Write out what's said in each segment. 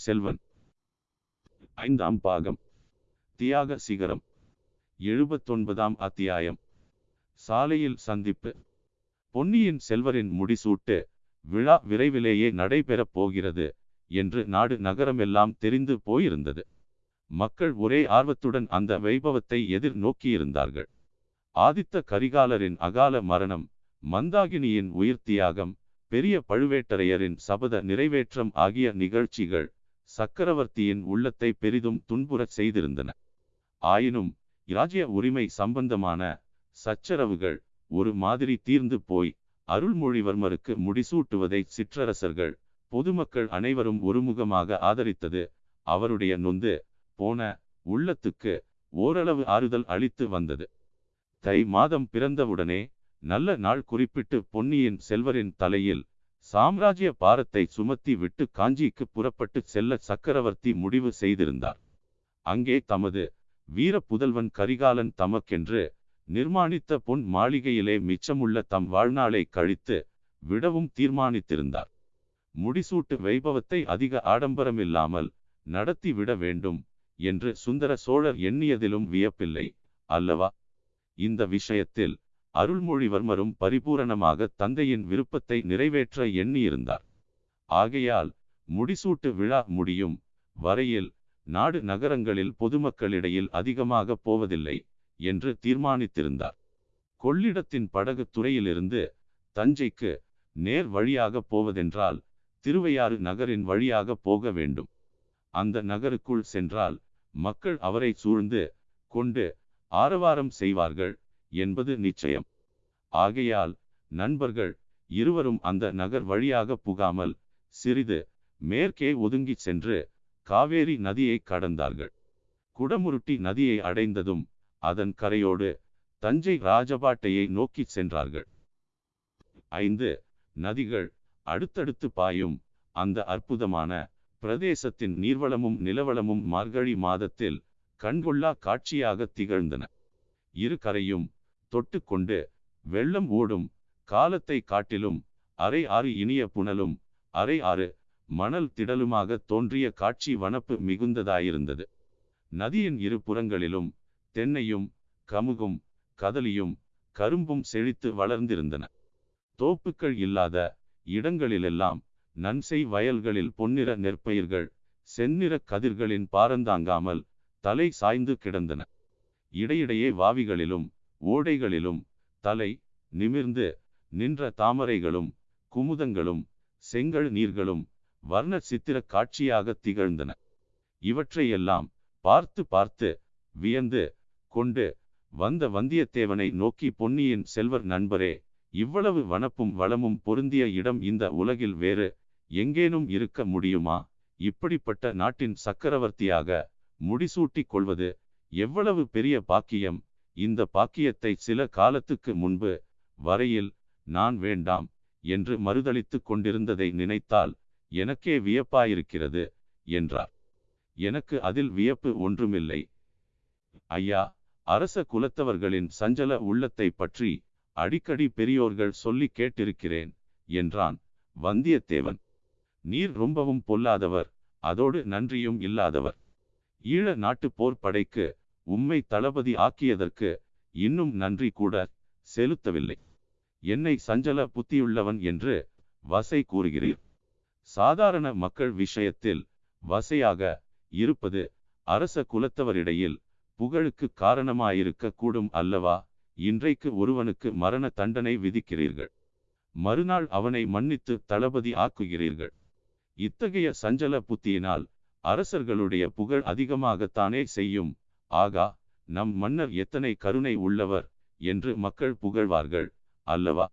பொன்னியின் செல்வன். ஐந்தாம் பாகம். தியாக சிகரம். எழுபத்தொன்பதாம் அத்தியாயம். சாலையில் சந்திப்பு. பொன்னியின் செல்வரின் முடிசூட்டு விழா விரைவிலேயே நடைபெறப் போகிறது என்று நாடு நகரமெல்லாம் தெரிந்து போயிருந்தது. மக்கள் ஒரே ஆர்வத்துடன் அந்த வைபவத்தை எதிர் நோக்கியிருந்தார்கள். ஆதித்த கரிகாலரின் அகால மரணம் மந்தாகினியின் உயிர் தியாகம் பெரிய பழுவேட்டரையரின் சபத நிறைவேற்றம் ஆகிய நிகழ்ச்சிகள் சக்கரவர்த்தியின் உள்ளத்தை பெரிதும் துன்புறச் செய்திருந்தன. ஆயினும் இராஜ்ய உரிமை சம்பந்தமான சச்சரவுகள் ஒரு மாதிரி தீர்ந்து போய் அருள்மொழிவர்மருக்கு முடிசூட்டுவதை சிற்றரசர்கள் பொதுமக்கள் அனைவரும் ஒருமுகமாக ஆதரித்தது. அவருடைய நொந்து போன உள்ளத்துக்கு ஓரளவு ஆறுதல் அளித்து வந்தது. தை மாதம் பிறந்தவுடனே நல்ல நாள் குறிப்பிட்டு பொன்னியின் செல்வரின் தலையில் சாம்ராஜ்ய பாரத்தை சுமத்தி விட்டு காஞ்சிக்கு புறப்பட்டு செல்ல சக்கரவர்த்தி முடிவு செய்திருந்தார். அங்கே தமது வீர புதல்வன் கரிகாலன் தமக்கென்று நிர்மாணித்த பொன் மாளிகையிலே மிச்சமுள்ள தம் வாழ்நாளை கழித்து விடவும் தீர்மானித்திருந்தார். முடிசூட்டு வைபவத்தை அதிக ஆடம்பரமில்லாமல் நடத்தி விட வேண்டும் என்று சுந்தர சோழர் எண்ணியதிலும் வியப்பில்லை அல்லவா? இந்த விஷயத்தில் அருள்மொழிவர்மரும் பரிபூரணமாக தந்தையின் விருப்பத்தை நிறைவேற்ற எண்ணியிருந்தார். ஆகையால் முடிசூட்டு விழா முடியும் வரையில் நாடு நகரங்களில் பொதுமக்களிடையில் அதிகமாக போவதில்லை என்று தீர்மானித்திருந்தார். கொள்ளிடத்தின் படகு துறையிலிருந்து தஞ்சைக்கு நேர் வழியாக போவதென்றால் திருவையாறு நகரின் வழியாக போக வேண்டும். அந்த நகருக்குள் சென்றால் மக்கள் அவரை சூழ்ந்து கொண்டு ஆரவாரம் செய்வார்கள். என்பது நிச்சயம். ஆகையால் நண்பர்கள் இருவரும் அந்த நகர் வழியாக புகாமல் சிறிது மேற்கே ஒதுங்கி சென்று காவேரி நதியை கடந்தார்கள். குடமுருட்டி நதியை அடைந்ததும் அதன் கரையோடு தஞ்சை ராஜபாட்டையை நோக்கி சென்றார்கள். ஐந்து நதிகள் அடுத்தடுத்து பாயும் அந்த அற்புதமான பிரதேசத்தின் நீர்வளமும் நிலவளமும் மார்கழி மாதத்தில் கண்கொள்ளா காட்சியாக திகழ்ந்தன. இரு கரையும் தொட்டுக்கொண்டு வெள்ளம் ஓடும் காலத்தை காட்டிலும் அரை ஆறு இனிய புனலும் அரை ஆறு மணல் திடலுமாக தோன்றிய காட்சி வனப்பு மிகுந்ததாயிருந்தது. நதியின் இரு புறங்களிலும் தென்னையும் கமுகும் கதலியும் கரும்பும் செழித்து வளர்ந்திருந்தன. தோப்புக்கள் இல்லாத இடங்களிலெல்லாம் நன்செய் வயல்களில் பொன்னிற நெற்பயிர்கள் செந்நிற கதிர்களின் பாரந்தாங்காமல் தலை சாய்ந்து கிடந்தன. இடையிடையே வாவிகளிலும் ஓடைகளிலும் தலை நிமிர்ந்து நின்ற தாமரைகளும் குமுதங்களும் செங்கல் நீர்களும் வர்ண சித்திர காட்சியாக திகழ்ந்தன. இவற்றையெல்லாம் பார்த்து பார்த்து வியந்து கொண்டு வந்த வந்தியத்தேவனை நோக்கி பொன்னியின் செல்வர் நண்பரே இவ்வளவு வனப்பும் வளமும் பொருந்திய இடம் இந்த உலகில் வேறு எங்கேனும் இருக்க முடியுமா? இப்படிப்பட்ட நாட்டின் சக்கரவர்த்தியாக முடிசூட்டிக் கொள்வது எவ்வளவு பெரிய பாக்கியம்? இந்த பாக்கியத்தை சில காலத்துக்கு முன்பு வரையில் நான் வேண்டாம் என்று மறுதளித்து கொண்டிருந்ததை நினைத்தால் எனக்கே வியப்பாயிருக்கிறது என்றார். எனக்கு அதில் வியப்பு ஒன்றுமில்லை. ஐயா அரச குலத்தவர்களின் சஞ்சல உள்ளத்தை பற்றி அடிக்கடி பெரியோர்கள் சொல்லி கேட்டிருக்கிறேன் என்றான் வந்தியத்தேவன். நீர் ரொம்பவும் பொல்லாதவர் அதோடு நன்றியும் இல்லாதவர். ஈழ நாட்டு போர்ப்படைக்கு உம்மை தளபதி ஆக்கியதற்கு இன்னும் நன்றி கூட செலுத்தவில்லை. என்னை சஞ்சல புத்தியுள்ளவன் என்று வசை கூறுகிறீர். சாதாரண மக்கள் விஷயத்தில் வசையாக இருப்பது அரச குலத்தவரிடையில் புகழுக்கு காரணமாயிருக்க கூடும் அல்லவா? இன்றைக்கு ஒருவனுக்கு மரண தண்டனை விதிக்கிறீர்கள். மறுநாள் அவனை மன்னித்து தளபதி ஆக்குகிறீர்கள். இத்தகைய சஞ்சல புத்தியினால் அரசர்களுடைய புகழ் அதிகமாகத்தானே செய்யும் ஆகா நம் மன்னர் எத்தனை கருணை உள்ளவர் என்று மக்கள் புகழ்வார்கள் அல்லவா?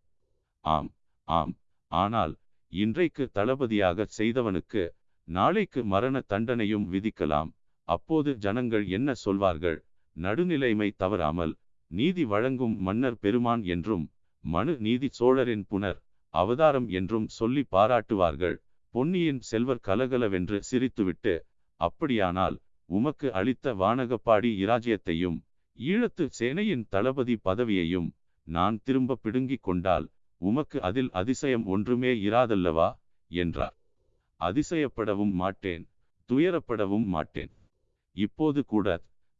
ஆம் ஆம். ஆனால் இன்றைக்கு தளபதியாக செய்தவனுக்கு நாளைக்கு மரண தண்டனையும் விதிக்கலாம். அப்போது ஜனங்கள் என்ன சொல்வார்கள்? நடுநிலைமை தவறாமல் நீதி வழங்கும் மன்னர் பெருமான் என்றும் மனு நீதி சோழரின் புனர் அவதாரம் என்றும் சொல்லி பாராட்டுவார்கள். பொன்னியின் செல்வர் கலகலவென்று சிரித்துவிட்டு அப்படியானால் உமக்கு அளித்த வானகப்பாடி இராஜ்யத்தையும் ஈழத்து சேனையின் தளபதி பதவியையும் நான் திரும்ப பிடுங்கிக் கொண்டால் உமக்கு அதில் அதிசயம் ஒன்றுமே இராதல்லவா? என்றார். அதிசயப்படவும் மாட்டேன் துயரப்படவும் மாட்டேன். இப்போது கூட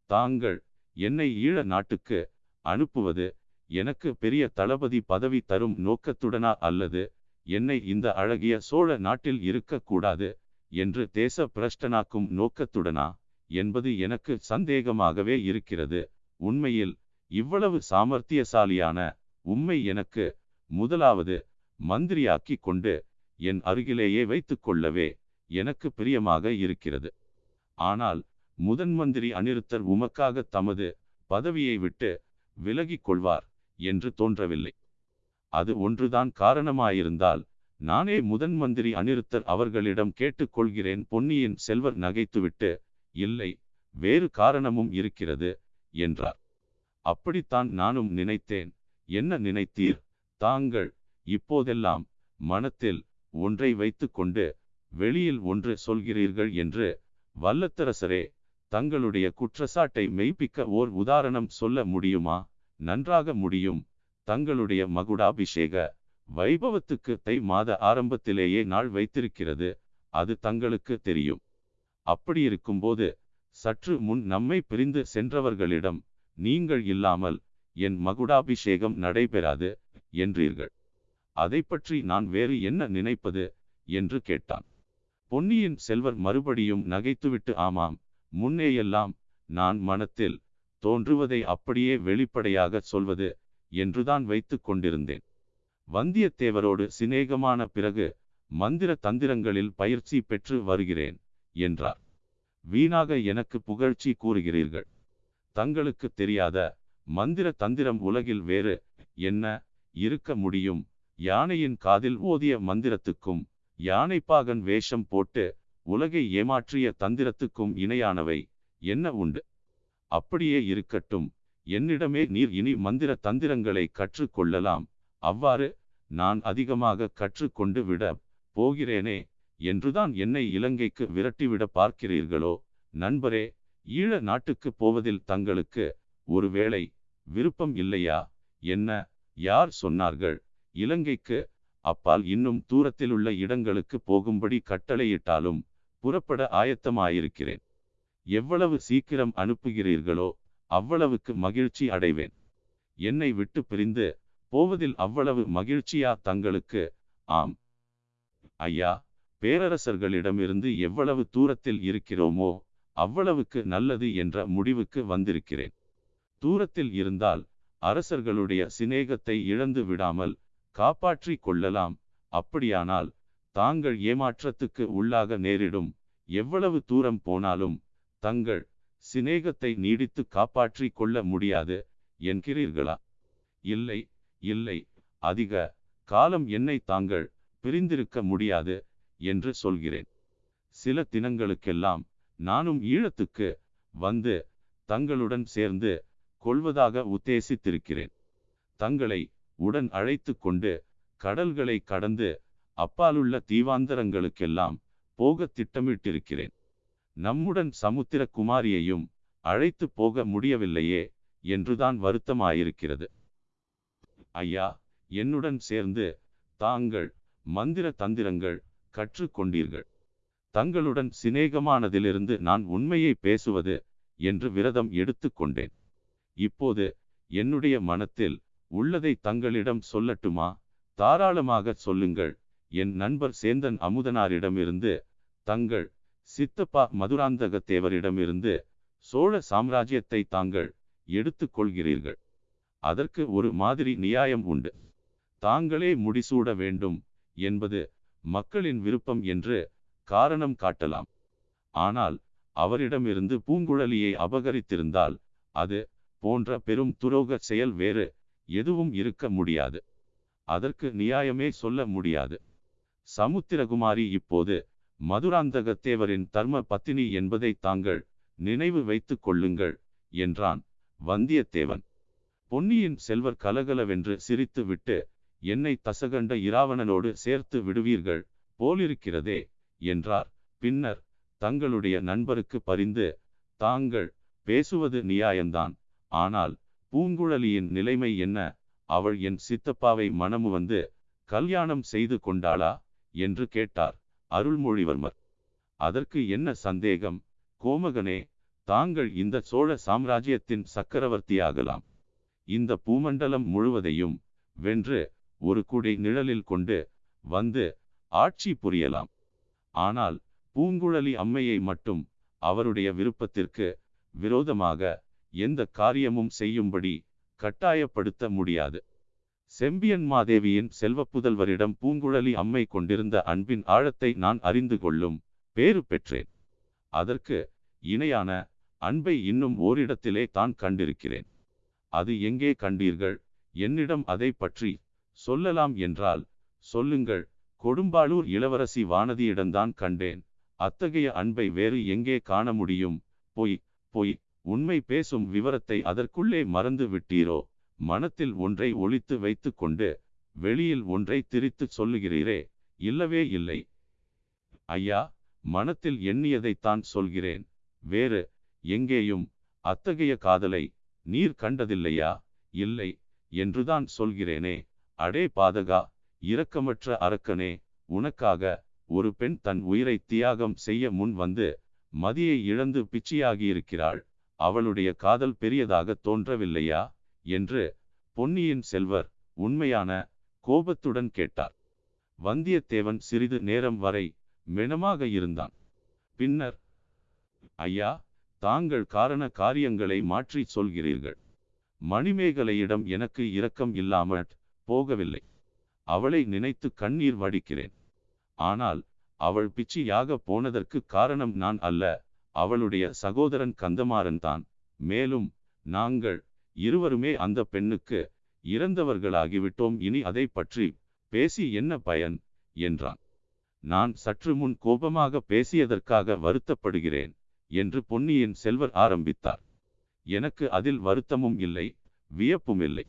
தாங்கள் என்னை ஈழ நாட்டுக்கு அனுப்புவது எனக்கு பெரிய தளபதி பதவி தரும் நோக்கத்துடனா அல்லது என்னை இந்த அழகிய சோழ நாட்டில் இருக்கக்கூடாது என்று தேச பிரஷ்டனாக்கும் நோக்கத்துடனா? என்பது எனக்கு சந்தேகமாகவே இருக்கிறது. உண்மையில் இவ்வளவு சாமர்த்தியசாலியான உம்மை எனக்கு முதலாவது மந்திரியாக்கி கொண்டு என் அருகிலேயே வைத்துக் கொள்ளவே எனக்கு பிரியமாக இருக்கிறது. ஆனால் முதன் மந்திரி அனிருத்தர் உமக்காக தமது பதவியை விட்டு விலகிக் கொள்வார் என்று தோன்றவில்லை. அது ஒன்றுதான் காரணமாயிருந்தால் நானே முதன் மந்திரி அனிருத்தர் அவர்களிடம் கேட்டுக்கொள்கிறேன் பொன்னியின் செல்வர் நகைத்துவிட்டு இல்லை வேறு காரணமும் இருக்கிறது என்றார். அப்படித்தான் நானும் நினைத்தேன். என்ன நினைத்தீர்? தாங்கள் இப்போதெல்லாம் மனத்தில் ஒன்றை வைத்துக்கொண்டு வெளியில் ஒன்று சொல்கிறீர்கள் என்று வல்லத்தரசரே தங்களுடைய குற்றச்சாட்டை மெய்ப்பிக்க ஓர் உதாரணம் சொல்ல முடியுமா? நன்றாக முடியும். தங்களுடைய மகுடாபிஷேக வைபவத்துக்கு தை மாத ஆரம்பத்திலேயே நாள் வைத்திருக்கிறது. அது தங்களுக்கு தெரியும். அப்படியிருக்கும்போது சற்று முன் நம்மை பிரிந்து சென்றவர்களிடம் நீங்கள் இல்லாமல் என் மகுடாபிஷேகம் நடைபெறாது என்றீர்கள். அதை பற்றி நான் வேறு என்ன நினைப்பது? என்று கேட்டான். பொன்னியின் செல்வர் மறுபடியும் நகைத்துவிட்டு ஆமாம் முன்னேயெல்லாம் நான் மனத்தில் தோன்றுவதை அப்படியே வெளிப்படையாக சொல்வது என்றுதான் வைத்து கொண்டிருந்தேன். வந்தியத்தேவரோடு சிநேகமான பிறகு மந்திர தந்திரங்களில் பயிற்சி பெற்று வருகிறேன். என்றார். வீணாக எனக்கு புகழ்ச்சி கூறுகிறீர்கள். தங்களுக்கு தெரியாத மந்திர தந்திரம் உலகில் வேறு என்ன இருக்க முடியும்? யானையின் காதில் ஓதிய மந்திரத்துக்கும் யானைப்பாகன் வேஷம் போட்டு உலகை ஏமாற்றிய தந்திரத்துக்கும் இணையானவை என்ன உண்டு? அப்படியே இருக்கட்டும். என்னிடமே நீர் இனி மந்திர தந்திரங்களை கற்றுக்கொள்ளலாம் அவ்வாறு நான் அதிகமாக கற்றுக்கொண்டு விட போகிறேனே என்றுதான் என்னை இலங்கைக்கு விரட்டிவிட பார்க்கிறீர்களோ? நண்பரே ஈழ நாட்டுக்கு போவதில் தங்களுக்கு ஒருவேளை விருப்பம் இல்லையா? என்ன யார் சொன்னார்கள்? இலங்கைக்கு அப்பால் இன்னும் தூரத்திலுள்ள இடங்களுக்கு போகும்படி கட்டளையிட்டாலும் புறப்பட ஆயத்தமாயிருக்கிறேன். எவ்வளவு சீக்கிரம் அனுப்புகிறீர்களோ அவ்வளவுக்கு மகிழ்ச்சி அடைவேன். என்னை விட்டு பிரிந்து போவதில் அவ்வளவு மகிழ்ச்சியா தங்களுக்கு? ஆம். ஐயா பேரரசர்களிடமிருந்து எவ்வளவு தூரத்தில் இருக்கிறோமோ அவ்வளவுக்கு நல்லது என்ற முடிவுக்கு வந்திருக்கிறேன். தூரத்தில் இருந்தால் அரசர்களுடைய சிநேகத்தை இழந்து விடாமல் காப்பாற்றி கொள்ளலாம். அப்படியானால் தாங்கள் ஏமாற்றத்துக்கு உள்ளாக நேரிடும். எவ்வளவு தூரம் போனாலும் தங்கள் சிநேகத்தை நீடித்து காப்பாற்றி கொள்ள முடியாது என்கிறீர்களா? இல்லை இல்லை. அதிக காலம் என்னை தாங்கள் பிரிந்திருக்க முடியாது. என்று சொல்கிறேன். சில தினங்களுக்கெல்லாம் நானும் ஈழத்துக்கு வந்து தங்களுடன் சேர்ந்து கொள்வதாக உத்தேசித்திருக்கிறேன். தங்களை உடன் அழைத்து கொண்டு கடல்களை கடந்து அப்பாலுள்ள தீவாந்தரங்களுக்கெல்லாம் போக திட்டமிட்டிருக்கிறேன். நம்முடன் சமுத்திர குமாரியையும் அழைத்து போக முடியவில்லையே என்றுதான் வருத்தமாயிருக்கிறது. ஐயா என்னுடன் சேர்ந்து தாங்கள் மந்திர தந்திரங்கள் கற்றுக்கொண்டீர்கள். தங்களுடன் சிநேகமானதிலிருந்து நான் உண்மையை பேசுவது என்று விரதம் எடுத்துக்கொண்டேன். இப்போது என்னுடைய மனத்தில் உள்ளதை தங்களிடம் சொல்லட்டுமா? தாராளமாக சொல்லுங்கள். என் நண்பர் சேந்தன் அமுதனாரிடமிருந்து தங்கள் சித்தப்பா மதுராந்தகத்தேவரிடமிருந்து சோழ சாம்ராஜ்யத்தை தாங்கள் எடுத்துக்கொள்கிறீர்கள். அதற்கு ஒரு மாதிரி நியாயம் உண்டு. தாங்களே முடிசூட வேண்டும் என்பது மக்களின் விருப்பம் என்று காரணம் காட்டலாம். ஆனால் அவரிடமிருந்து பூங்குழலியை அபகரித்திருந்தால் அது போன்ற பெரும் துரோக செயல் வேறு எதுவும் இருக்க முடியாது. அதற்கு நியாயமே சொல்ல முடியாது. சமுத்திரகுமாரி இப்போது மதுராந்தகத்தேவரின் தர்ம பத்தினி என்பதை தாங்கள் நினைவு வைத்துக் கொள்ளுங்கள் என்றான் வந்தியத்தேவன். பொன்னியின் செல்வர் கலகலவென்று சிரித்து விட்டு என்னை தசகண்ட இராவணனோடு சேர்த்து விடுவீர்கள் போலிருக்கிறதே என்றார். பின்னர் தங்களுடைய நண்பருக்கு பரிந்து தாங்கள் பேசுவது நியாயம்தான் ஆனால் பூங்குழலியின் நிலைமை என்ன? அவள் என் சித்தப்பாவை மனமு வந்து கல்யாணம் செய்து கொண்டாளா? என்று கேட்டார் அருள்மொழிவர்மர். அதற்கு என்ன சந்தேகம்? கோமகனே தாங்கள் இந்த சோழ சாம்ராஜ்யத்தின் சக்கரவர்த்தியாகலாம். இந்த பூமண்டலம் முழுவதையும் வென்று ஒரு குடை நிழலில் கொண்டு வந்து ஆட்சி புரியலாம். ஆனால் பூங்குழலி அம்மையை மட்டும் அவருடைய விருப்பத்திற்கு விரோதமாக எந்த காரியமும் செய்யும்படி கட்டாயப்படுத்த முடியாது. செம்பியன் மாதேவியின் செல்வப்புதல்வரிடம் பூங்குழலி அம்மை கொண்டிருந்த அன்பின் ஆழத்தை நான் அறிந்து கொள்ளும் பேறு பெற்றேன். அதற்கு இணையான அன்பை இன்னும் ஓரிடத்திலே தான் கண்டிருக்கிறேன். அது எங்கே கண்டீர்கள்? என்னிடம் அதை பற்றி சொல்லலாம் என்றால் சொல்லுங்கள் கொடும்பாளூர் இளவரசி வானதியிடம்தான் கண்டேன். அத்தகைய அன்பை வேறு எங்கே காண முடியும்? பொய் பொய் உண்மை பேசும் விவரத்தை அதற்குள்ளே மறந்து விட்டீரோ? மனத்தில் ஒன்றை ஒளித்து வைத்து கொண்டு வெளியில் ஒன்றை திரித்து சொல்லுகிறீரே? இல்லவே இல்லை. ஐயா மனத்தில் எண்ணியதைத்தான் சொல்கிறேன். வேறு எங்கேயும் அத்தகைய காதலை நீர் கண்டதில்லையா? இல்லை என்றுதான் சொல்கிறேனே. அடே பாதகா இரக்கமற்ற அரக்கனே உனக்காக ஒரு பெண் தன் உயிரை தியாகம் செய்ய முன் வந்து மதியை இழந்து பிச்சியாகியிருக்கிறாள். அவளுடைய காதல் பெரியதாக தோன்றவில்லையா? என்று பொன்னியின் செல்வர் உண்மையான கோபத்துடன் கேட்டார். வந்தியத்தேவன் சிறிது நேரம் வரை மெனமாக இருந்தான். பின்னர் ஐயா தாங்கள் காரண காரியங்களை மாற்றி சொல்கிறீர்கள். மணிமேகலையிடம் எனக்கு இரக்கம் இல்லாமல் போகவில்லை. அவளை நினைத்து கண்ணீர் வடிக்கிறேன். ஆனால் அவள் பிச்சியாக போனதற்கு காரணம் நான் அல்ல அவளுடைய சகோதரன் கந்தமாறன் தான். மேலும் நாங்கள் இருவருமே அந்த பெண்ணுக்கு இறந்தவர்களாகிவிட்டோம் இனி அதை பற்றி பேசி என்ன பயன்? என்றான். நான் சற்று முன் கோபமாக பேசியதற்காக வருத்தப்படுகிறேன் என்று பொன்னியின் செல்வர் ஆரம்பித்தார். எனக்கு அதில் வருத்தமும் இல்லை வியப்பும் இல்லை.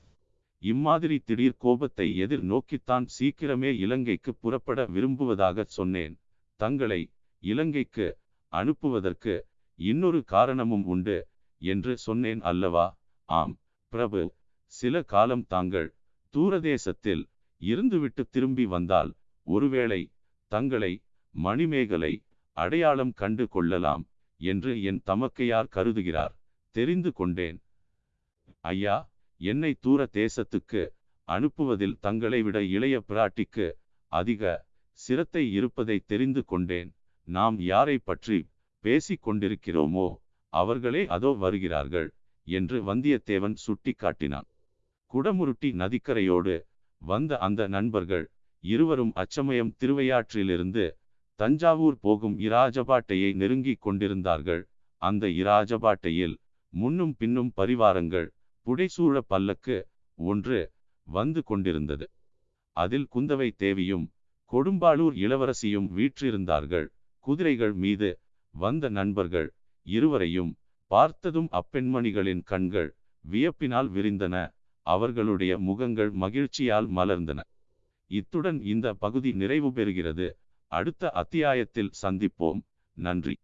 இம்மாதிரி திடீர் கோபத்தை எதிர் நோக்கித்தான் சீக்கிரமே இலங்கைக்கு புறப்பட விரும்புவதாக சொன்னேன். தங்களை இலங்கைக்கு அனுப்புவதற்கு இன்னொரு காரணமும் உண்டு என்று சொன்னேன் அல்லவா? ஆம் பிரபு. சில காலம் தாங்கள் தூரதேசத்தில் இருந்துவிட்டு திரும்பி வந்தால் ஒருவேளை தங்களை மணிமேகலை அடையாளம் கண்டு கொள்ளலாம் என்று என் தமக்கையார் கருதுகிறார். தெரிந்து கொண்டேன். ஐயா என்னை தூர தேசத்துக்கு அனுப்புவதில் தங்களை விட இளைய பிராட்டிக்கு அதிக சிரத்தை இருப்பதை தெரிந்து கொண்டேன். நாம் யாரை பற்றி பேசிக் கொண்டிருக்கிறோமோ அவர்களே அதோ வருகிறார்கள் என்று வந்தியத்தேவன் சுட்டி காட்டினான் குடமுருட்டி நதிக்கரையோடு வந்த அந்த நண்பர்கள் இருவரும் அச்சமயம் திருவையாற்றிலிருந்து தஞ்சாவூர் போகும் இராஜபாட்டையை நெருங்கிக் கொண்டிருந்தார்கள். அந்த இராஜபாட்டையில் முன்னும் பின்னும் பரிவாரங்கள் புடைசூழ பல்லக்கு ஒன்று வந்து கொண்டிருந்தது. அதில் குந்தவை தேவியும் கொடும்பாளூர் இளவரசியும் வீற்றிருந்தார்கள். குதிரைகள் மீது வந்த நண்பர்கள் இருவரையும் பார்த்ததும் அப்பெண்மணிகளின் கண்கள் வியப்பினால் விரிந்தன. அவர்களுடைய முகங்கள் மகிழ்ச்சியால் மலர்ந்தன. இத்துடன் இந்த பகுதி நிறைவு பெறுகிறது. அடுத்த அத்தியாயத்தில் சந்திப்போம். நன்றி.